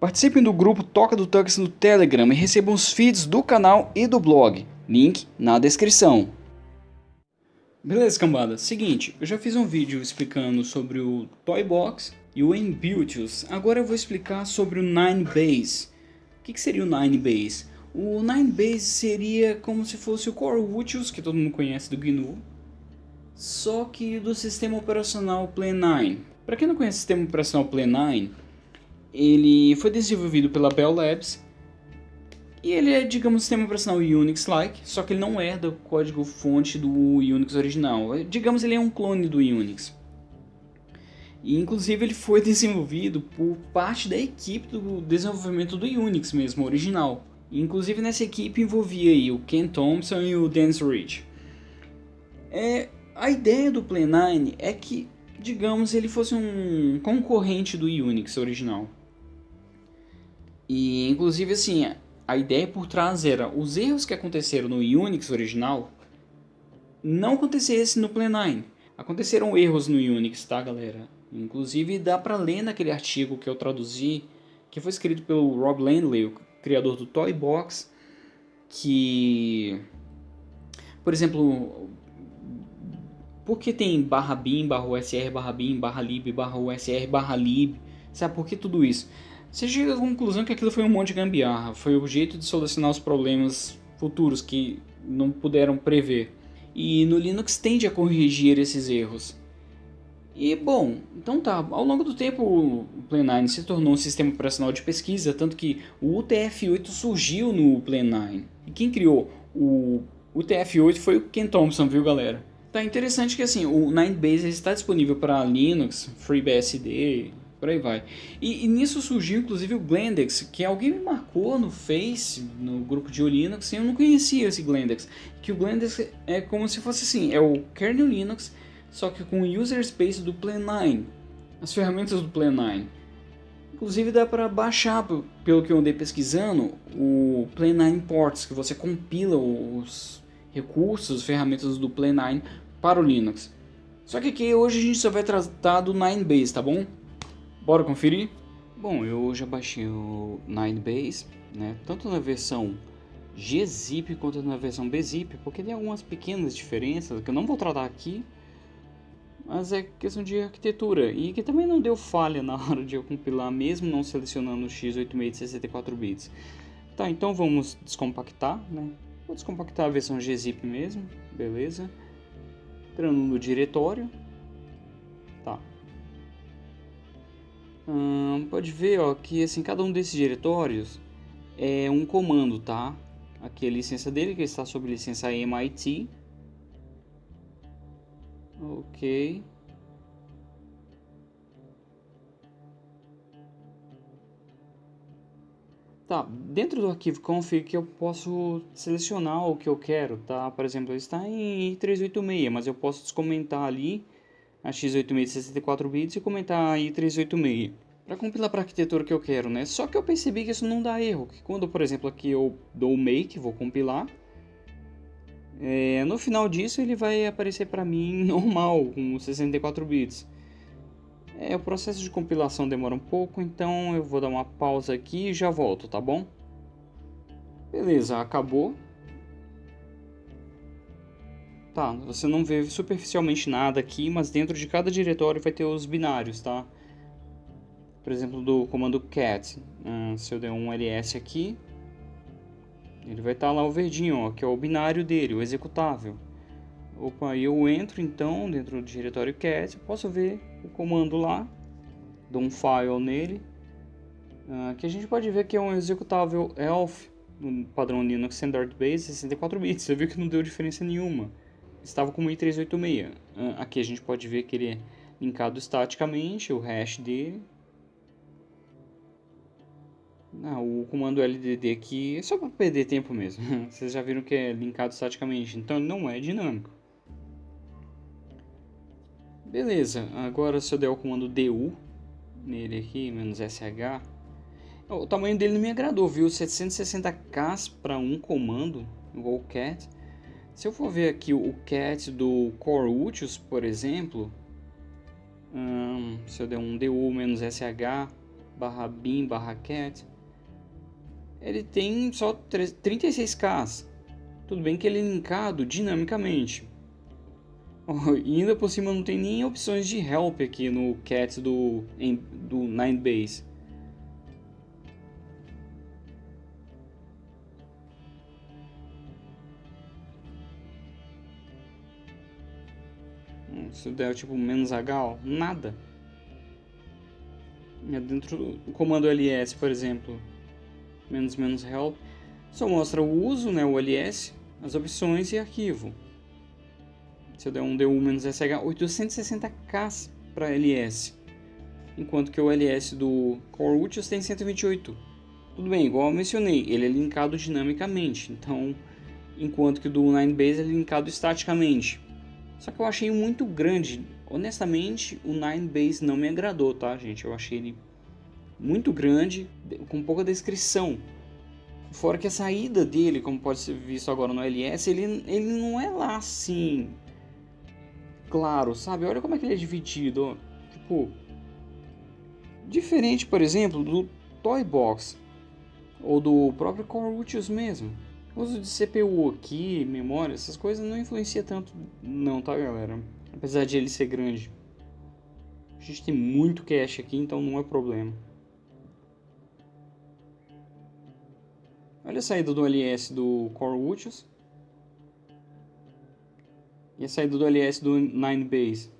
Participem do grupo Toca do Tux no Telegram e recebam os feeds do canal e do blog. Link na descrição. Beleza, cambada. Seguinte, eu já fiz um vídeo explicando sobre o Toy Box e o Embutius. Agora eu vou explicar sobre o Nine Base. O que, que seria o Nine Base? O Nine Base seria como se fosse o Core Utius, que todo mundo conhece do GNU, só que do sistema operacional Play 9. Para quem não conhece o sistema operacional Play 9, ele foi desenvolvido pela Bell Labs e ele é, digamos, um sistema operacional Unix-like, só que ele não é do código fonte do Unix original. Digamos, ele é um clone do Unix. E, inclusive, ele foi desenvolvido por parte da equipe do desenvolvimento do Unix mesmo, original. E, inclusive, nessa equipe envolvia aí o Ken Thompson e o Dennis Rich. É, a ideia do Play9 é que, digamos, ele fosse um concorrente do Unix original. E inclusive assim, a ideia por trás era os erros que aconteceram no Unix original não acontecessem no Play9. Aconteceram erros no Unix, tá galera? Inclusive dá para ler naquele artigo que eu traduzi, que foi escrito pelo Rob Landley, o criador do Toy Box, que por exemplo, por que tem barra bin, barra usr, barra bin, barra lib, barra usr, barra lib? Sabe por que tudo isso? Você chega à conclusão que aquilo foi um monte de gambiarra, foi o jeito de solucionar os problemas futuros que não puderam prever. E no Linux tende a corrigir esses erros. E bom, então tá, ao longo do tempo o Play9 se tornou um sistema operacional de pesquisa, tanto que o UTF-8 surgiu no Play9. E quem criou o UTF-8 foi o Ken Thompson, viu galera? Tá interessante que assim, o Ninebase está disponível para Linux, FreeBSD, por aí vai. E, e, nisso surgiu inclusive o Glendex, que alguém me marcou no Face, no grupo de Linux, e eu não conhecia esse Glendex. Que o Glendex é como se fosse assim, é o kernel Linux, só que com o user space do Play9, as ferramentas do Play9. Inclusive dá para baixar, pelo que eu andei pesquisando, o Play9 Ports, que você compila os recursos, ferramentas do Play 9 para o Linux. Só que aqui hoje a gente só vai tratar do 9base, tá bom? Bora conferir? Bom, eu já baixei o 9base, né? Tanto na versão gzip quanto na versão bzip, porque tem algumas pequenas diferenças que eu não vou tratar aqui, mas é questão de arquitetura e que também não deu falha na hora de eu compilar, mesmo não selecionando o x86 de 64 bits. Tá, então vamos descompactar, né? Vou descompactar a versão gzip mesmo, beleza. Entrando no diretório. Hum, pode ver ó, que assim, cada um desses diretórios é um comando, tá? Aqui a licença dele, que está sob licença MIT. Ok. Tá, dentro do arquivo config eu posso selecionar o que eu quero, tá? Por exemplo, está em 386, mas eu posso descomentar ali a x86 de 64 bits e comentar a i386 para compilar para a arquitetura que eu quero, né? Só que eu percebi que isso não dá erro, que quando, por exemplo, aqui eu dou make, vou compilar, é, no final disso ele vai aparecer para mim normal, com 64 bits. É, o processo de compilação demora um pouco, então eu vou dar uma pausa aqui e já volto, tá bom? Beleza, acabou. Tá, você não vê superficialmente nada aqui, mas dentro de cada diretório vai ter os binários, tá? Por exemplo, do comando cat, uh, se eu der um ls aqui, ele vai estar tá lá o verdinho, ó, que é o binário dele, o executável. Opa, eu entro então dentro do diretório cat, posso ver o comando lá, dou um file nele, uh, que a gente pode ver que é um executável elf no padrão Linux Standard Base 64 bits, você viu que não deu diferença nenhuma, estava com o i386, uh, aqui a gente pode ver que ele é linkado estaticamente, o hash dele, ah, o comando LDD aqui é só para perder tempo mesmo. Vocês já viram que é linkado estaticamente, então não é dinâmico. Beleza, agora se eu der o comando DU nele aqui, menos SH, o tamanho dele não me agradou, viu? 760k para um comando, igual o cat. Se eu for ver aqui o cat do Core Utils, por exemplo, hum, se eu der um DU menos SH, barra bin barra cat, ele tem só 36k. Tudo bem que ele é linkado dinamicamente. E ainda por cima não tem nem opções de help aqui no cat do, do Ninebase. Se der tipo menos H, nada. É dentro do comando ls, por exemplo, menos menos help, só mostra o uso, né, o ls, as opções e arquivo. Se eu der um du menos sh, 860k para ls, enquanto que o ls do Core Utils tem 128. Tudo bem, igual eu mencionei, ele é linkado dinamicamente, então, enquanto que o do Ninebase é linkado estaticamente. Só que eu achei muito grande. Honestamente, o Nine Base não me agradou, tá, gente? Eu achei ele muito grande, com pouca descrição. Fora que a saída dele, como pode ser visto agora no LS, ele, ele não é lá assim. Claro, sabe? Olha como é que ele é dividido. Ó. Tipo. Diferente, por exemplo, do Toy Box. Ou do próprio Core Utils mesmo. O uso de CPU aqui, memória, essas coisas não influencia tanto não, tá galera? Apesar de ele ser grande. A gente tem muito cache aqui, então não é problema. Olha a saída do LS do Core Utils. E a saída do LS do Ninebase.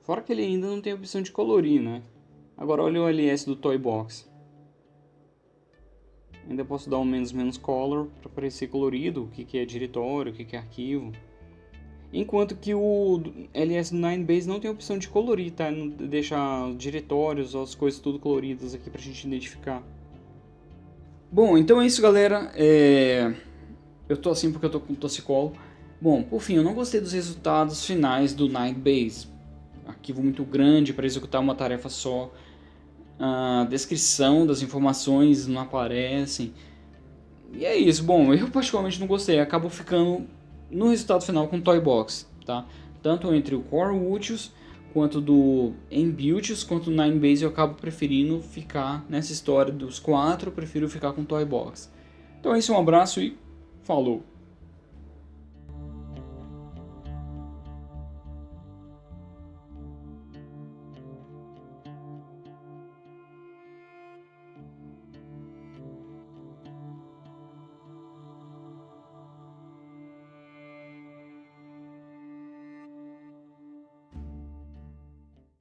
Fora que ele ainda não tem opção de colorir, né? Agora olha o LS do Toy Box. Ainda posso dar um menos menos color para parecer colorido, o que, que é diretório, o que, que é arquivo. Enquanto que o LS9Base não tem a opção de colorir, tá? Deixar diretórios, as coisas tudo coloridas aqui pra gente identificar. Bom, então é isso galera. É... Eu tô assim porque eu tô com tossicolo. Bom, por fim, eu não gostei dos resultados finais do Ninebase. Arquivo muito grande para executar uma tarefa só a descrição das informações não aparecem. E é isso. Bom, eu particularmente não gostei. Acabo ficando no resultado final com Toy Box, tá? Tanto entre o Core Utils quanto do Embuilts quanto do Ninebase eu acabo preferindo ficar nessa história dos quatro, eu prefiro ficar com Toy Box. Então é isso, um abraço e falou!